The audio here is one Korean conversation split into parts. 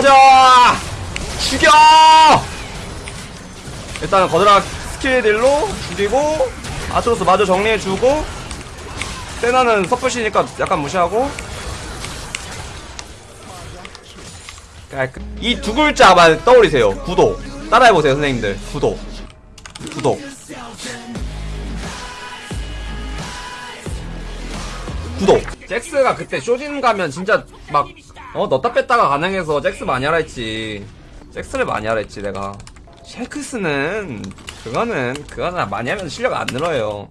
가자! 죽여! 일단은 거드라 스킬 딜로 죽이고 아트로스 마저 정리해주고 세나는 서플시니까 약간 무시하고. 이 두 글자만 떠올리세요. 구독 따라해보세요 선생님들. 구독 구독 구독 잭스가 그때 쇼진 가면 진짜 막 어 넣다 뺐다가 가능해서 잭스 많이 하라 했지. 잭스를 많이 하라 했지 내가. 셰크스는 그거는 그거는 많이 하면 실력 안 늘어요.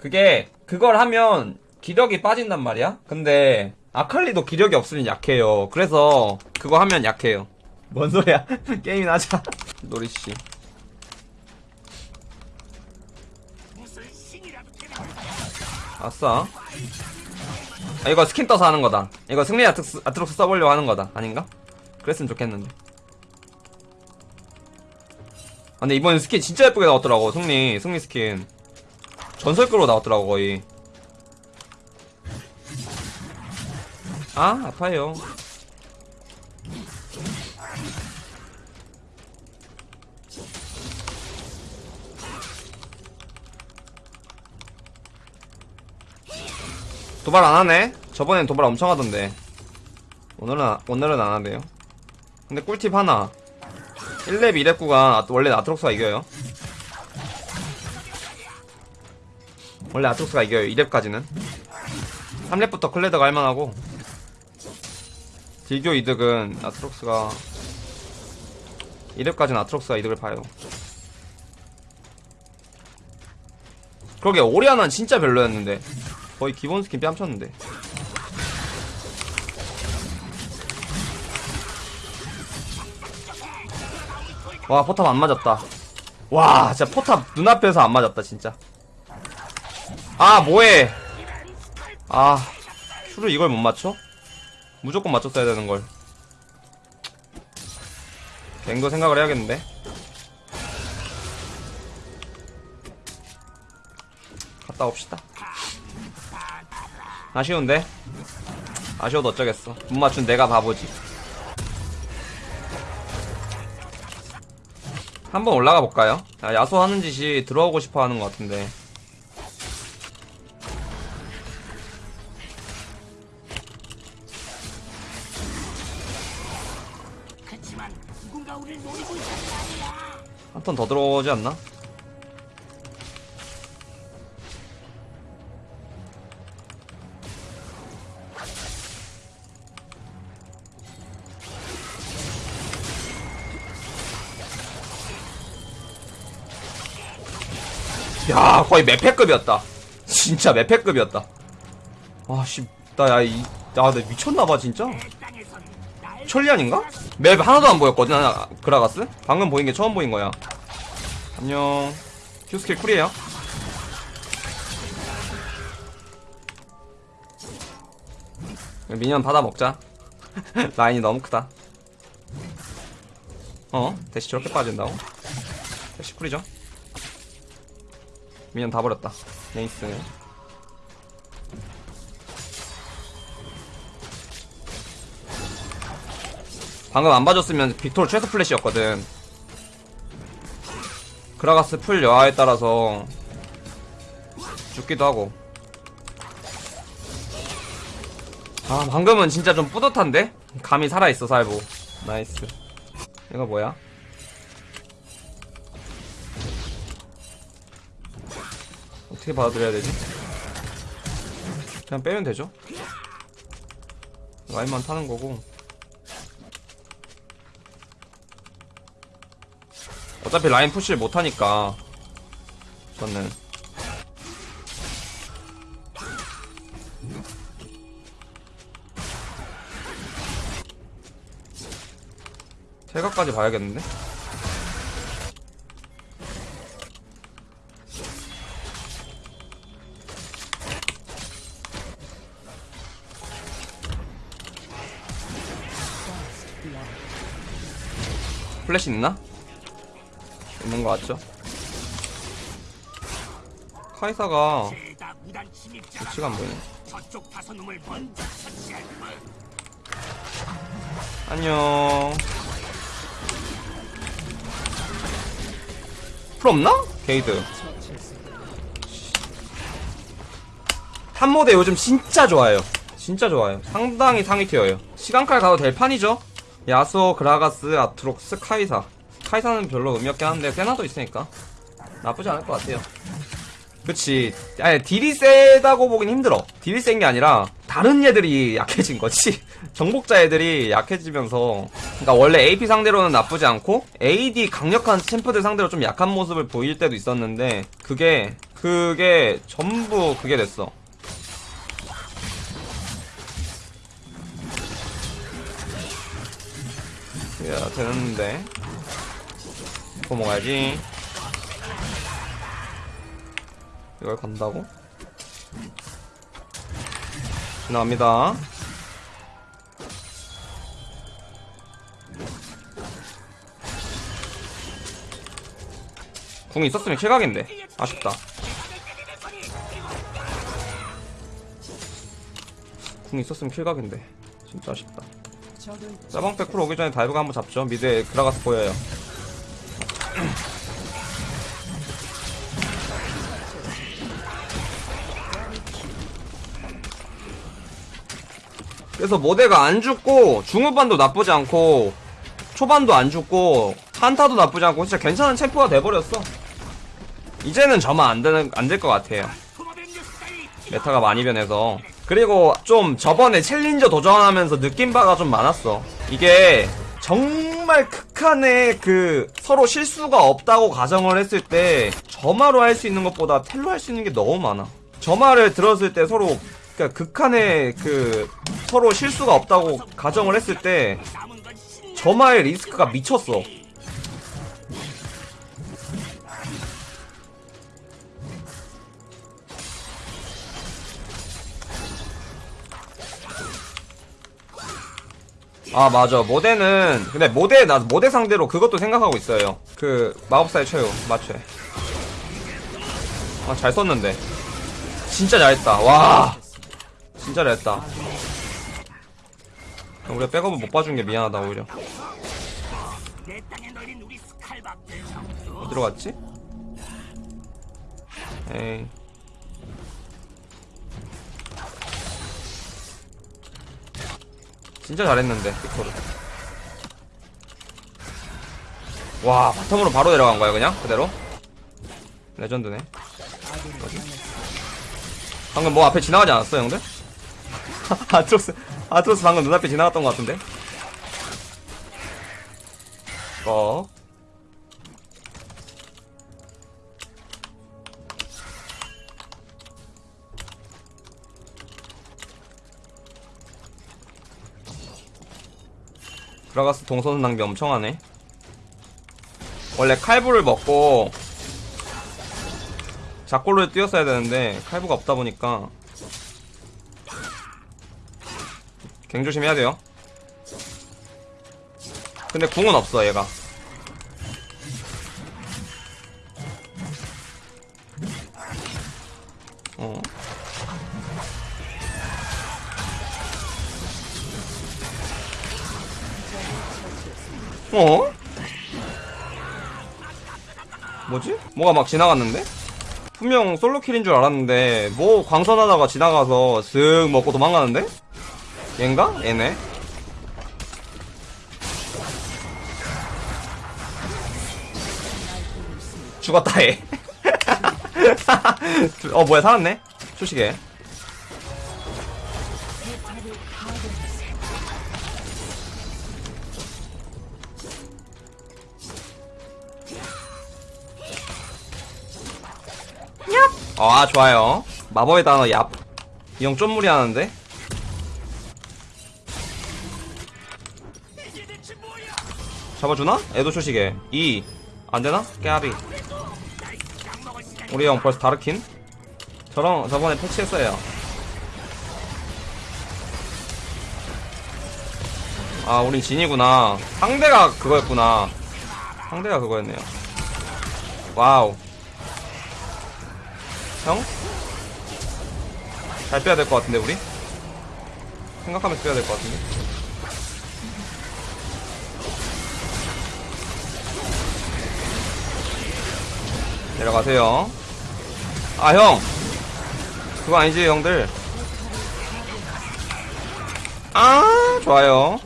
그게 그걸 하면 기력이 빠진단 말이야? 근데 아칼리도 기력이 없으면 약해요. 그래서 그거 하면 약해요. 뭔 소리야? 게임이나 하자. 노리씨. 아싸. 아, 이거 스킨 떠서 하는 거다. 이거 승리 아트록스, 아트록스 써보려고 하는 거다. 아닌가? 그랬으면 좋겠는데. 아, 근데 이번 스킨 진짜 예쁘게 나왔더라고. 승리, 승리 스킨. 전설급으로 나왔더라고, 거의. 아, 아파요. 도발 안 하네? 저번엔 도발 엄청 하던데. 오늘은, 아- 오늘은 안 하네요. 근데 꿀팁 하나. 1렙 2렙9가 원래 아트록스가 이겨요. 원래 아트록스가 이겨요. 2렙까지는. 3렙부터 클레드가 할만하고. 딜교 이득은 아트록스가 2렙까지는 아트록스가 이득을 봐요. 그러게 오리아나는 진짜 별로였는데 거의 기본 스킨 뺨쳤는데 와 포탑 안 맞았다. 와 진짜 포탑 눈앞에서 안 맞았다 진짜. 아 뭐해? 아 Q를 이걸 못 맞춰? 무조건 맞췄어야 되는걸. 갱도 생각을 해야겠는데. 갔다 옵시다. 아쉬운데? 아쉬워도 어쩌겠어. 못 맞춘 내가 바보지 한번 올라가 볼까요? 야, 야소 하는 짓이 들어오고 싶어 하는 것 같은데. 한 턴 더 들어오지 않나? 야 거의 메페급이었다. 진짜 메페급이었다. 아씨 나야 이.. 야, 나 미쳤나봐 진짜. 천리안인가? 맵 하나도 안 보였거든 아, 그라가스? 방금 보인 게 처음 보인 거야. 안녕. Q스킬 cool이에요. minion 받아 먹자. 라인이 너무 크다. 어? 대시 저렇게 빠진다고? dash cool이죠 minion 다 버렸다 nice 방금 안 봐줬으면 빅토르 최소 플래시였거든. 그라가스 풀 여하에 따라서 죽기도 하고. 아, 방금은 진짜 좀 뿌듯한데? 감이 살아있어, 살보. Nice. 이거 뭐야? 어떻게 받아들여야 되지? 그냥 빼면 되죠? 라인만 타는 거고. 어차피 라인 푸시를 못하니까 저는 퇴각까지 봐야겠는데? 플래시 있나? 있는 거 같죠? 카이사가 위치가 안 보이네. 안녕. 풀 없나? 게이드. 탑모데 요즘 진짜 좋아요. 진짜 좋아요. 상당히 상위 tier예요. 시간칼 가도 될 판이죠? 야수오, 그라가스, 아트록스, 카이사. 카이사는 별로 의미 없긴 한데 세나도 있으니까 나쁘지 않을 것 같아요. 그치. 아니, 딜이 세다고 보긴 힘들어. 딜이 센 게 아니라, 다른 애들이 약해진 거지. 정복자 애들이 약해지면서. 그니까 원래 AP 상대로는 나쁘지 않고, AD 강력한 챔프들 상대로 좀 약한 모습을 보일 때도 있었는데, 그게, 그게 전부 그게 됐어. 야, 되는데. 뭐 먹어야지. 이걸 간다고? 지나갑니다. 궁 있었으면 킬각인데. 아쉽다. 궁 있었으면 kill각인데. 진짜 아쉽다. 사방패 cool 오기 전에 dive가 한번 잡죠. 미드에 그라가스 보여요. 그래서 모대가 안 죽고 중후반도 나쁘지 않고 초반도 안 죽고 한타도 나쁘지 않고 진짜 괜찮은 챔프가 돼버렸어. 이제는 저만 안 되는 안 될 것 같아요. meta가 많이 변해서 그리고 좀 저번에 Challenger 도전하면서 느낀 바가 좀 많았어. 이게 정말 극한의 그 서로 실수가 없다고 가정을 했을 때 점화로 할 수 있는 것보다 텔로 할 수 있는 게 너무 많아. 점화를 들었을 때 서로 그러니까 극한의 그 서로 실수가 없다고 가정을 했을 때 점화의 리스크가 미쳤어. 아 맞아. 모대는 근데 모대 나 모대 상대로 그것도 생각하고 있어요. 그 마법사의 최후 마취. 아잘 썼는데. 진짜 잘했다. 와. 진짜 잘했다. 우리가 백업을 못 봐준 게 미안하다 오히려. 어디로 갔지? 에이 진짜 잘했는데 빅토르 와 바텀으로 바로 내려간 거야 그냥? 그대로? 레전드네. 뭐지? 방금 뭐 앞에 지나가지 않았어 형들? 아트로스 아트로스 방금 눈앞에 지나갔던 것 같은데 들어가서 동선 낭비 엄청 하네. 원래 칼부를 먹고 작골로 뛰었어야 되는데 칼부가 없다 보니까 갱 조심해야 돼요. 근데 궁은 없어 얘가. 어. 어? 뭐지? 뭐가 막 지나갔는데? 분명 솔로킬인 줄 알았는데 뭐 광선하다가 지나가서 슥 먹고 도망가는데? 얘인가? 얘네 죽었다 얘. 어 뭐야 살았네? 초식에 아 좋아요. 마법의 단어 얍. 이 형 좀 무리하는데? 잡아주나? 애도 초식에. 2 안되나? 깨아비 우리 형 벌써 다르킨? 저랑 저번에 패치했어요. 아 우린 진이구나. 상대가 그거였구나. 상대가 그거였네요. 와우 형? 잘 빼야 될 것 같은데 우리? 생각하면서 빼야 될 것 같은데 내려가세요 아 형! 그거 아니지 형들 아 좋아요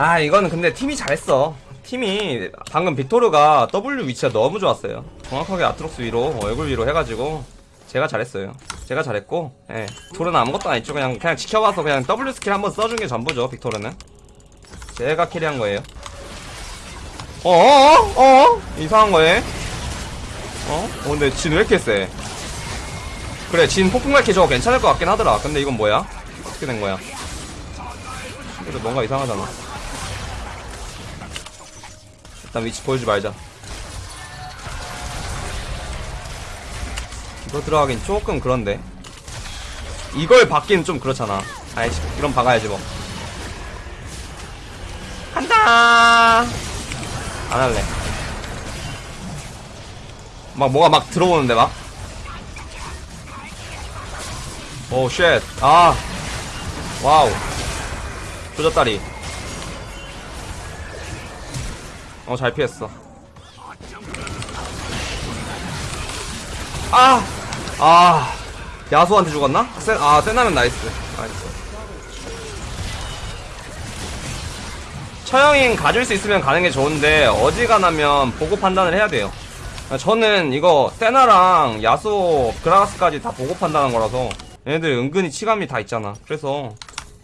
아 이거는 근데 팀이 잘했어. 팀이 방금 빅토르가 W 위치가 너무 좋았어요. 정확하게 아트록스 위로 얼굴 위로 해가지고 제가 잘했어요. 제가 잘했고 예. 빅토르는 아무것도 안 했죠. 그냥 그냥 지켜봐서 그냥 W 스킬 한번 써준 게 전부죠 빅토르는. 제가 carry한 거예요. 어어어? 어? 이상한 거에 어? 어 근데 진 왜 이렇게 세? 그래 진 폭풍갈퀴 저거 괜찮을 것 같긴 하더라. 근데 이건 뭐야? 어떻게 된 거야? 그래도 뭔가 이상하잖아 일단 위치 보여주지 말자 이거 들어가긴 조금 그런데 이걸 받기는 좀 그렇잖아 아이씨 그럼 박아야지 뭐 간다 안 할래 막 뭐가 막 들어오는데 막 Oh, shit. 아. Wow. 조졌다리. 어, 잘 피했어. 아! 아. 야수한테 죽었나? 센, 아, 센나면 nice. Nice. 처형인 가질 수 있으면 가는 게 좋은데, 어지간하면 보고 판단을 해야 돼요. 저는 이거, 세나랑 야수, 그라가스까지 다 보고 판단한 거라서, 얘네들 은근히 치감이 다 있잖아. 그래서,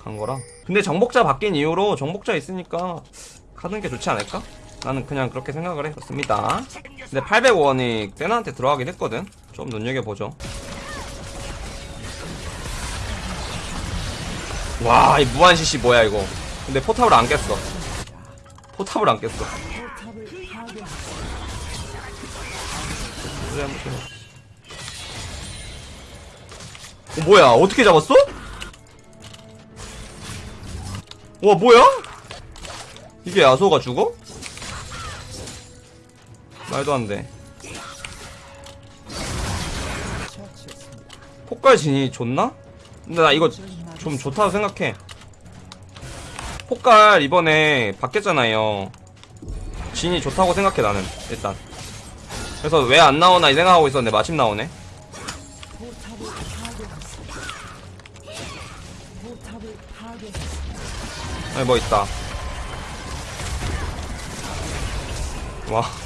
간 거라. 근데 정복자 바뀐 이후로 정복자 있으니까, 가는 게 좋지 않을까? 나는 그냥 그렇게 생각을 했습니다. 근데 800원이 세나한테 들어가긴 했거든? 좀 눈여겨보죠. 와, 이 무한 CC 뭐야, 이거. 근데 포탑을 안 깼어. 포탑을 안 깼어. 어, 뭐야, 어떻게 잡았어? 와, 뭐야? 이게 야소가 죽어? 말도 안 돼. 폭발 진이 좋나? 근데 나 이거 좀 좋다고 생각해. 폭갈 이번에 바뀌었잖아요. 진이 좋다고 생각해 나는 일단. 그래서 왜 안 나오나 이 생각하고 있었는데 마침 나오네. 아니 뭐 있다. 와.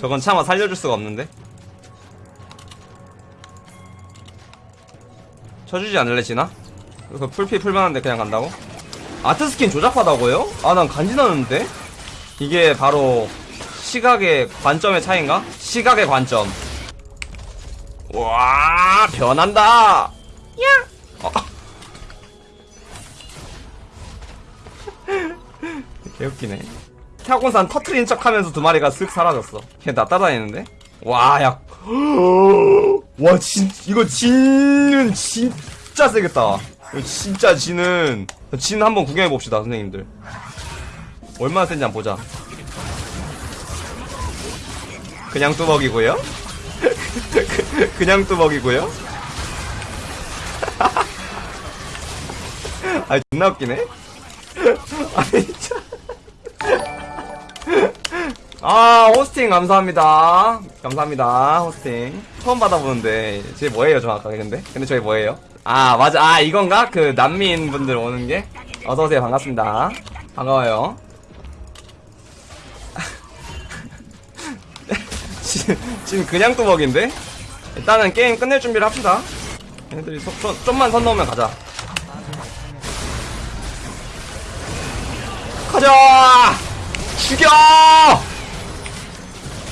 저건 차마 살려줄 수가 없는데. 쳐주지 않을래 지나? 그 풀피 풀만한데 그냥 간다고? 아트 스킨 조잡하다고요? 아 난 간지나는데? 이게 바로 시각의 관점의 차이인가? 시각의 관점 와 변한다 야 어. 개웃기네 타곤산 터트린 척 하면서 두 마리가 쓱 사라졌어 걔나 따라다니는데? 와야 와, 진, 이거 진은 진짜 세겠다. 이거 진짜 진은, 진 한번 구경해봅시다, 선생님들. 얼마나 센지 한번 보자. 그냥 뚜벅이고요 그냥 뚜벅이고요 아, 존나 웃기네? 아니, 아, 호스팅 감사합니다. 감사합니다, 호스팅. 처음 받아보는데, 제 뭐예요, 정확하게, 근데? 근데 저게 뭐예요? 아, 맞아. 아, 이건가? 그, 난민 분들 오는 게? 어서오세요, 반갑습니다. 반가워요. 지금, 그냥 뚜벅인데? 일단은 게임 끝낼 준비를 합시다. 얘네들이 속, 좀, 좀만 선 넘으면 가자. 가자! 죽여!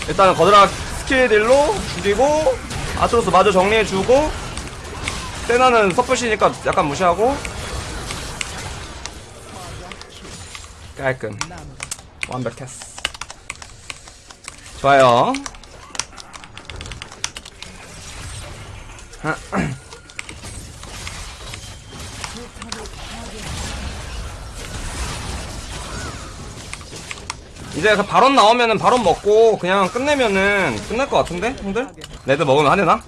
일단은 거드라 스킬딜로 죽이고 아트로스 마저 정리해주고 세나는 서플시니까 약간 무시하고. 깔끔. 완벽했어 좋아요 이제 그 발언 나오면은 발언 먹고 그냥 끝내면은 끝날 것 같은데 형들? 레드 먹으면 하되나?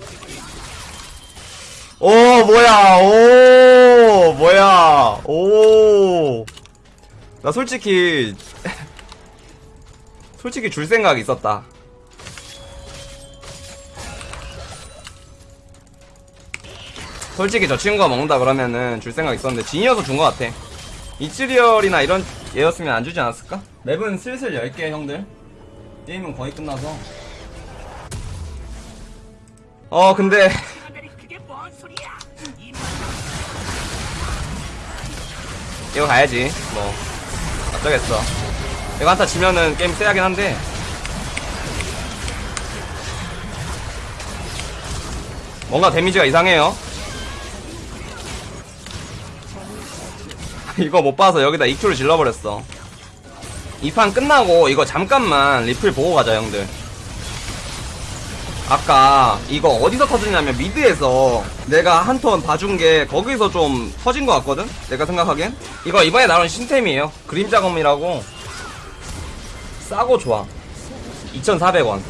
오 뭐야. 오 뭐야. 오. 나 솔직히 솔직히 줄 생각 있었다. 솔직히 저 친구가 먹는다 그러면은 줄 생각 있었는데 진이어서 준 것 같아. 이츠리얼이나 이런 얘였으면 안 주지 않았을까? 맵은 슬슬 10개 형들. 게임은 거의 끝나서. 어 근데 이거 가야지 뭐. 어쩌겠어. 이거 한타 지면은 게임 세야긴 한데. 뭔가 데미지가 이상해요 이거 못 봐서 여기다 EQ를 질러버렸어. 이 판 끝나고 이거 잠깐만 리플 보고 가자 형들. 아까 이거 어디서 터지냐면 mid에서 내가 한 턴 봐준 게 거기서 좀 터진 것 같거든? 내가 생각하기엔? 이거 이번에 나온 신템이에요. 그림자검이라고. 싸고 좋아. 2400원